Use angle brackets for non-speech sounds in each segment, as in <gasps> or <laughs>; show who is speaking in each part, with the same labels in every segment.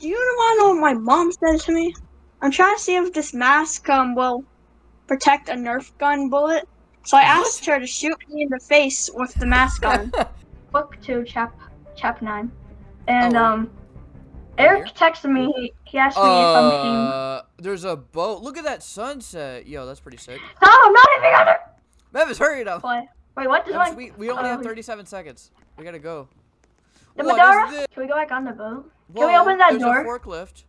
Speaker 1: Do you want to know what my mom said to me? I'm trying to see if this mask um will protect a Nerf gun bullet. So I asked her to shoot me in the face with the mask on. <laughs> Book two, chap, chap nine, and
Speaker 2: Oh.
Speaker 1: um, Eric texted me. He, he asked me if I'm seeing.
Speaker 2: Uh, there's a boat. Look at that sunset. Yo, that's pretty sick.
Speaker 1: No, I'm not even gonna
Speaker 2: Memphis, hurry up.
Speaker 1: play. Wait, what does
Speaker 2: Memphis,
Speaker 1: my
Speaker 2: we, we only have
Speaker 1: oh.
Speaker 2: 37 seconds. We gotta go.
Speaker 1: the
Speaker 2: What is
Speaker 1: Medora? Can we go back on the boat? Can we open that door?
Speaker 2: a forklift.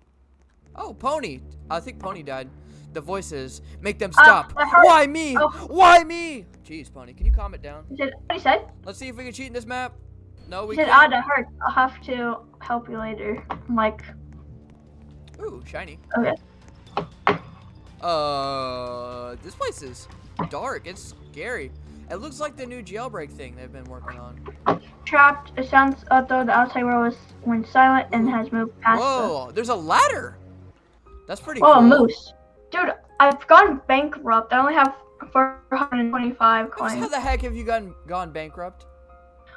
Speaker 2: Oh, Pony. I think Pony died. The voices make them
Speaker 1: Ah,
Speaker 2: stop.
Speaker 1: hurt.
Speaker 2: Why me?
Speaker 1: Oh.
Speaker 2: Why me? Jeez, Pony, can you calm it down?
Speaker 1: He said, what he said?
Speaker 2: Let's see if we can cheat in this map. No, we
Speaker 1: He said,
Speaker 2: can't.
Speaker 1: ah, that hurt. I'll have to help you later. I'm like,
Speaker 2: Ooh, shiny.
Speaker 1: okay.
Speaker 2: Uh, this place is dark. It's scary. It looks like the new jailbreak thing they've been working on.
Speaker 1: Trapped. It sounds as though the outside world was went silent and has moved past the
Speaker 2: Whoa, there's a ladder. That's pretty
Speaker 1: Oh, a
Speaker 2: cool.
Speaker 1: moose. Dude, I've gone bankrupt. I only have 425 coins.
Speaker 2: How the heck have you gone gone bankrupt?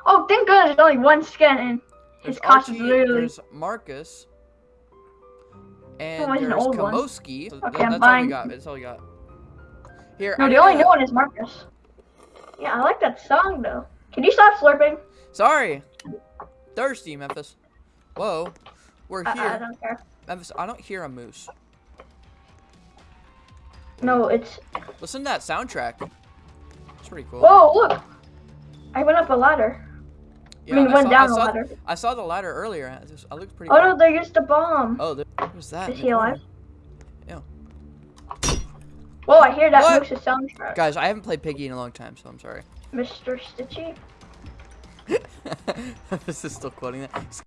Speaker 1: Oh, thank goodness there's only one skin and his cost is literally.
Speaker 2: there's Marcus, and
Speaker 1: Oh, an
Speaker 2: there's
Speaker 1: one.
Speaker 2: Kamoski. So
Speaker 1: Okay,
Speaker 2: that- that's all we got. That's all we got. Here,
Speaker 1: No,
Speaker 2: I
Speaker 1: the only new one is Marcus. Yeah, I like that song though. Can you stop slurping?
Speaker 2: Sorry, thirsty Memphis. Whoa, we're
Speaker 1: I,
Speaker 2: here.
Speaker 1: I don't care.
Speaker 2: Memphis, I don't hear a moose.
Speaker 1: No, it's.
Speaker 2: Listen to that soundtrack. It's pretty cool.
Speaker 1: Whoa, look! I went up a ladder.
Speaker 2: Yeah,
Speaker 1: I mean, went
Speaker 2: saw,
Speaker 1: down
Speaker 2: I
Speaker 1: the
Speaker 2: saw,
Speaker 1: ladder.
Speaker 2: I saw the ladder earlier. I, looked pretty.
Speaker 1: Oh
Speaker 2: cool.
Speaker 1: no, they used a bomb.
Speaker 2: Oh, there, what was that?
Speaker 1: Is he alive?
Speaker 2: Corner?
Speaker 1: Whoa, I hear that
Speaker 2: What?
Speaker 1: Moose's soundtrack.
Speaker 2: Guys, I haven't played Piggy in a long time, so I'm sorry.
Speaker 1: Mr. Stitchy. <laughs>
Speaker 2: this is still quoting that.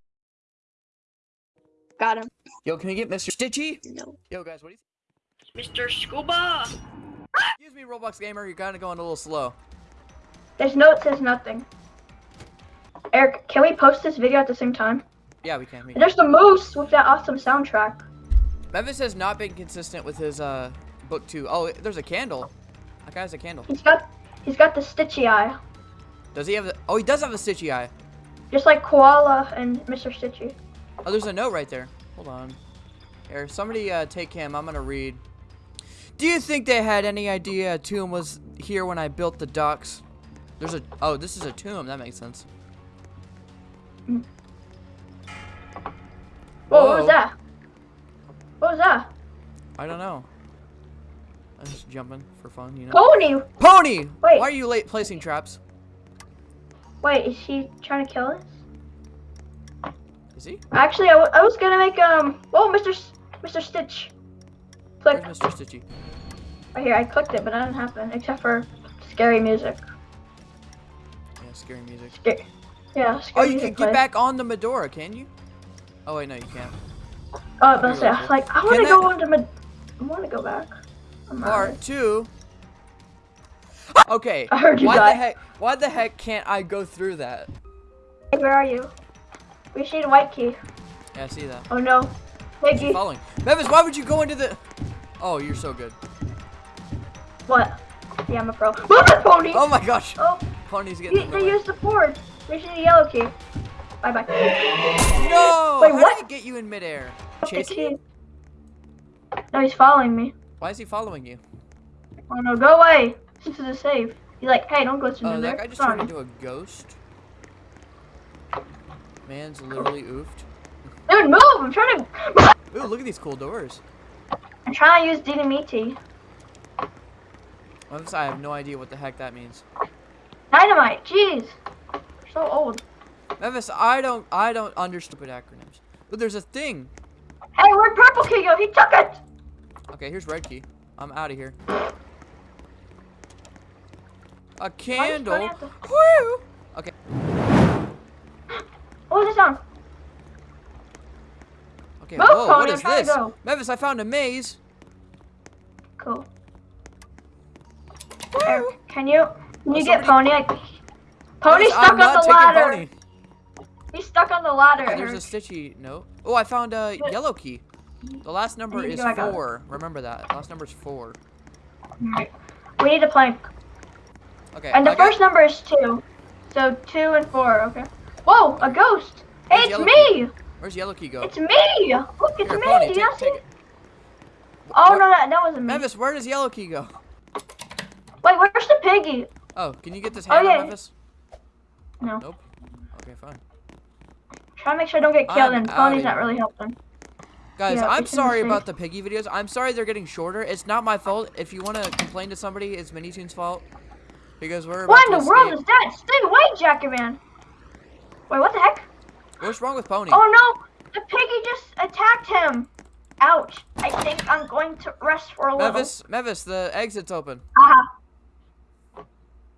Speaker 1: Got him.
Speaker 2: Yo, can we get Mr. Stitchy?
Speaker 1: No.
Speaker 2: Yo, guys, what do you
Speaker 1: Mr. Scuba!
Speaker 2: Excuse me, Roblox Gamer, you're kind of going a little slow.
Speaker 1: There's no, it says nothing. Eric, can we post this video at the same time?
Speaker 2: Yeah, we can. We can.
Speaker 1: There's the moose with that awesome soundtrack.
Speaker 2: Memphis has not been consistent with his uh book two. Oh, there's a candle. That guy has a candle.
Speaker 1: He's got, he's got the Stitchy eye,
Speaker 2: Does he have the? Oh, he does have a stitchy eye.
Speaker 1: just like Koala and Mr. Stitchy.
Speaker 2: Oh, there's a note right there. Hold on. Here, somebody uh, take him. I'm gonna read. Do you think they had any idea a tomb was here when I built the docks? There's a. Oh, this is a tomb. That makes sense.
Speaker 1: Whoa, what was that? What was that?
Speaker 2: I don't know. Just jumping for fun, you know.
Speaker 1: Pony!
Speaker 2: Pony!
Speaker 1: Wait.
Speaker 2: Why are you late placing traps?
Speaker 1: Wait, is he trying to kill us?
Speaker 2: Is he?
Speaker 1: Actually, I, w- I was gonna make um. Whoa, Mr. S- Mr. Stitch. Click
Speaker 2: Where's Mr. Stitchy?
Speaker 1: right here. I clicked it, but that didn't happen. Except for scary music.
Speaker 2: Yeah, scary music.
Speaker 1: Scar- yeah,
Speaker 2: Oh, you can get
Speaker 1: played.
Speaker 2: back on the Medora, can you? Oh wait, no, you can't.
Speaker 1: Oh, I was like, I want to go on to Med- I want to go back. I'm
Speaker 2: Part two. <gasps> Okay.
Speaker 1: I heard you
Speaker 2: why
Speaker 1: die.
Speaker 2: the heck? Why the heck can't I go through that?
Speaker 1: Hey, where are you? We see the white key.
Speaker 2: Yeah, I see that.
Speaker 1: Oh no,
Speaker 2: Is he
Speaker 1: Piggy.
Speaker 2: following? Memphis, why would you go into the? Oh, you're so good.
Speaker 1: What? Yeah, I'm a pro. Move it, pony.
Speaker 2: Oh my gosh.
Speaker 1: Oh,
Speaker 2: Pony's getting
Speaker 1: you,
Speaker 2: in the
Speaker 1: they
Speaker 2: way.
Speaker 1: used the board. We see the yellow key. Bye bye.
Speaker 2: No!
Speaker 1: Wait,
Speaker 2: How
Speaker 1: what?
Speaker 2: did he get you in midair?
Speaker 1: The
Speaker 2: Chasing.
Speaker 1: No, he's following me.
Speaker 2: Why is he following you?
Speaker 1: Oh no, go away. This is a save. He's like, hey, don't go to
Speaker 2: Oh,
Speaker 1: there.
Speaker 2: that guy just
Speaker 1: Sorry.
Speaker 2: turned into a ghost. Man's literally oofed.
Speaker 1: Dude, move! I'm trying to. <laughs>
Speaker 2: Ooh, look at these cool doors.
Speaker 1: I'm trying to use dynamite.
Speaker 2: Memphis, I have no idea what the heck that means.
Speaker 1: Dynamite. Jeez. You're so old.
Speaker 2: Memphis, I don't, I don't understand stupid acronyms. But there's a thing.
Speaker 1: Hey, where'd purple key go? He took it.
Speaker 2: Okay, here's red key. I'm out of here. A candle.
Speaker 1: Tony at the-
Speaker 2: Woo! Okay.
Speaker 1: What was the sound?
Speaker 2: Okay.
Speaker 1: Move,
Speaker 2: Whoa, what is
Speaker 1: I'm trying to
Speaker 2: this? Memphis, I found a maze.
Speaker 1: Cool.
Speaker 2: Woo!
Speaker 1: Can you can
Speaker 2: Oh,
Speaker 1: you get Pony? I, Pony's
Speaker 2: Memphis,
Speaker 1: stuck
Speaker 2: I'm
Speaker 1: on the ladder.
Speaker 2: Pony.
Speaker 1: He's stuck on the ladder.
Speaker 2: Okay, there's a stitchy note. Oh, I found a yellow key. The last number is four. Remember that. Last number is four.
Speaker 1: Alright. We need a plank.
Speaker 2: Okay.
Speaker 1: And the first number is two. So two and four, okay. Whoa, a ghost! Hey,
Speaker 2: Where's
Speaker 1: it's me!
Speaker 2: Where's Yellow Key go?
Speaker 1: It's me! Look, it's
Speaker 2: Here,
Speaker 1: me!
Speaker 2: Pony,
Speaker 1: Do you not see?
Speaker 2: it.
Speaker 1: Oh,
Speaker 2: Where-
Speaker 1: no, that, that wasn't me.
Speaker 2: Memphis, where does Yellow Key go?
Speaker 1: Wait, where's the piggy?
Speaker 2: Oh, can you get this
Speaker 1: Oh,
Speaker 2: hammer,
Speaker 1: yeah.
Speaker 2: Memphis?
Speaker 1: No.
Speaker 2: Nope. Okay, fine.
Speaker 1: Try to make sure I don't get killed,
Speaker 2: I'm
Speaker 1: and Pony's not really helping.
Speaker 2: Guys,
Speaker 1: Yeah,
Speaker 2: I'm
Speaker 1: it's in the
Speaker 2: sorry about the piggy videos. I'm sorry they're getting shorter. It's not my fault. If you want to complain to somebody, it's Minitoon's fault. Because we're about
Speaker 1: What in the world is that? Stay away, Jackerman! Wait, what the heck?
Speaker 2: What's wrong with Pony?
Speaker 1: Oh no! The piggy just attacked him! Ouch. I think I'm going to rest for a little.
Speaker 2: Memphis, Memphis, the exit's open.
Speaker 1: Aha.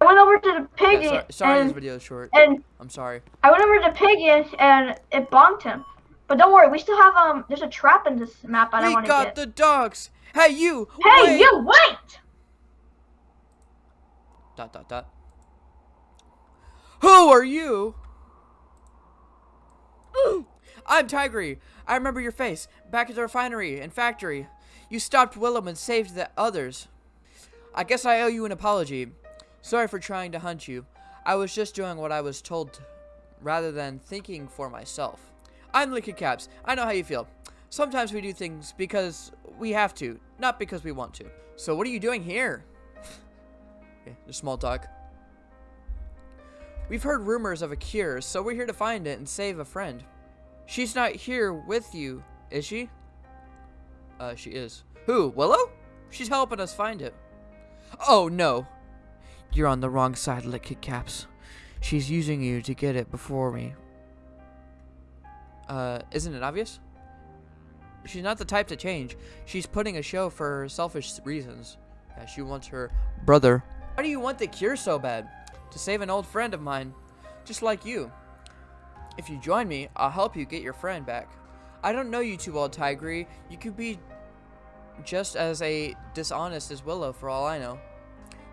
Speaker 1: I went over to the
Speaker 2: Yeah,
Speaker 1: piggy
Speaker 2: sorry, sorry this
Speaker 1: and,
Speaker 2: video is short.
Speaker 1: and
Speaker 2: I'm sorry.
Speaker 1: I went over to the piggy and it bonked him. But don't worry, we still have um. There's a trap in this map I don't
Speaker 2: We
Speaker 1: want to
Speaker 2: got the dogs. Hey, you.
Speaker 1: hey,
Speaker 2: wait.
Speaker 1: you wait!
Speaker 2: Dot dot dot. Who are you? <gasps> I'm Tigry. I remember your face. Back at the refinery and factory. You stopped Willem and saved the others. I guess I owe you an apology. Sorry for trying to hunt you. I was just doing what I was told to, rather than thinking for myself. I'm Liquid Caps. I know how you feel. Sometimes we do things because we have to, not because we want to. So what are you doing here? <laughs> Okay, just small talk. We've heard rumors of a cure, so we're here to find it and save a friend. She's not here with you, is she? Uh, she is. Who, Willow? She's helping us find it. Oh, no. You're on the wrong side, Lick Caps. She's using you to get it before me. Uh, isn't it obvious? She's not the type to change. She's putting a show for selfish reasons. Yeah, she wants her brother. Why do you want the cure so bad? To save an old friend of mine, just like you. If you join me, I'll help you get your friend back. I don't know you too well, Tigry. You could be just as a dishonest as Willow for all I know.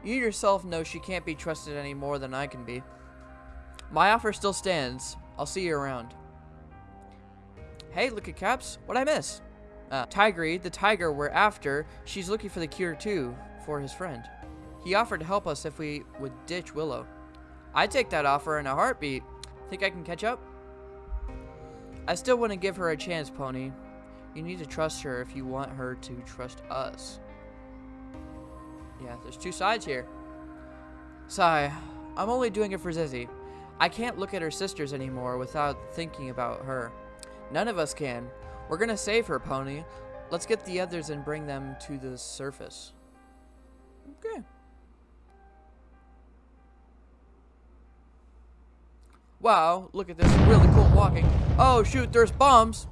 Speaker 2: You yourself know she can't be trusted any more than I can be. My offer still stands. I'll see you around. Hey, look at Caps. What'd I miss? Uh, Tigry, the tiger we're after, she's looking for the cure too, for his friend. He offered to help us if we would ditch Willow. I'd take that offer in a heartbeat. Think I can catch up? I still want to give her a chance, Pony. You need to trust her if you want her to trust us. Yeah, there's two sides here. Sigh, I'm only doing it for Zizzy. I can't look at her sisters anymore without thinking about her. None of us can. We're gonna save her, Pony. Let's get the others and bring them to the surface. Okay. Wow, look at this really cool walking. Oh shoot, there's bombs.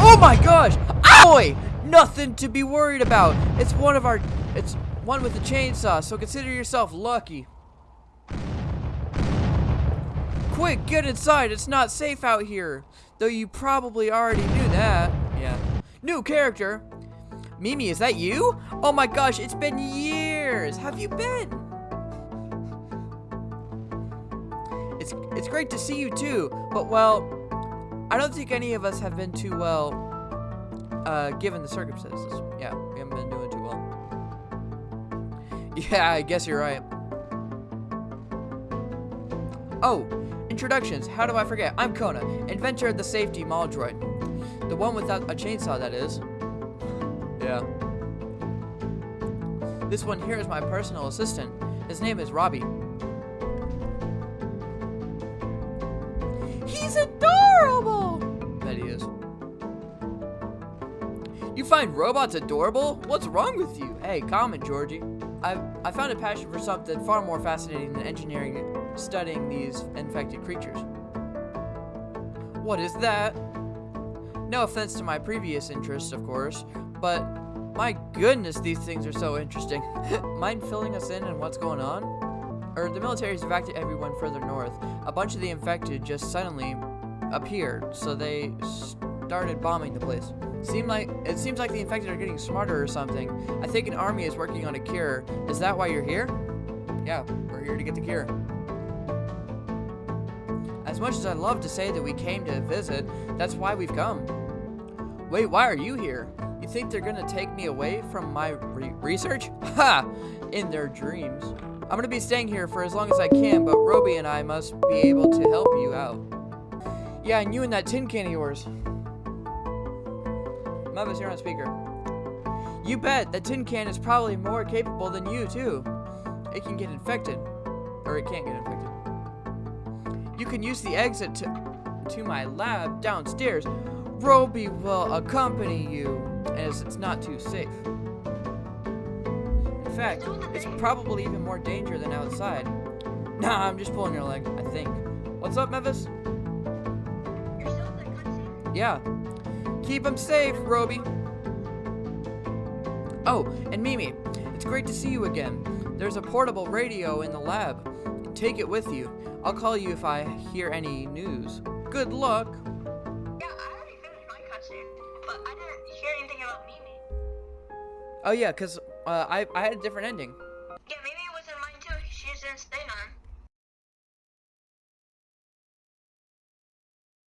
Speaker 2: Oh my gosh! Ow! Nothing to be worried about. It's one of our it's one with a chainsaw, so consider yourself lucky. Quick, get inside. It's not safe out here. Though you probably already knew that. Yeah. New character. Mimi, is that you? Oh my gosh, it's been years. Have you been? It's it's great to see you too, but well, I don't think any of us have been too well uh given the circumstances. Yeah, we haven't been doing too well. Yeah, I guess you're right. Oh, introductions. How do I forget? I'm Kona, inventor of the safety mall droid. The one without a chainsaw, that is. Yeah. This one here is my personal assistant. His name is Robby. He's adorable! Bet he is. You find robots adorable? What's wrong with you? Hey, comment, Georgie. I've, I found a passion for something far more fascinating than engineering studying these infected creatures. What is that? No offense to my previous interests, of course, but my goodness, these things are so interesting. <laughs> Mind filling us in on what's going on? Or the military's evacuated everyone further north. A bunch of the infected just suddenly appeared, so they started bombing the place. Seemed like it seems like the infected are getting smarter or something. I think an army is working on a cure. Is that why you're here? Yeah, we're here to get the cure. As much as I'd love to say that we came to visit, that's why we've come. Wait, why are you here? You think they're gonna take me away from my re research? <laughs> Ha! In their dreams. I'm gonna be staying here for as long as I can, but Robby and I must be able to help you out. Yeah, and you and that tin can of yours. Mavis, you're on speaker. You bet, that tin can is probably more capable than you, too. It can get infected. Or it can't get infected. You can use the exit to, to my lab downstairs. Robby will accompany you, as it's not too safe. In fact, it's probably even more danger than outside. Nah, I'm just pulling your leg, I think. What's up,
Speaker 1: cutscene?
Speaker 2: Yeah. Keep him safe, Robby. Oh, and Mimi, it's great to see you again. There's a portable radio in the lab. Take it with you. I'll call you if I hear any news. Good luck.
Speaker 1: Yeah, I already finished my cutscene, but I didn't hear anything about Mimi.
Speaker 2: Oh yeah, cause uh, I I had a different ending.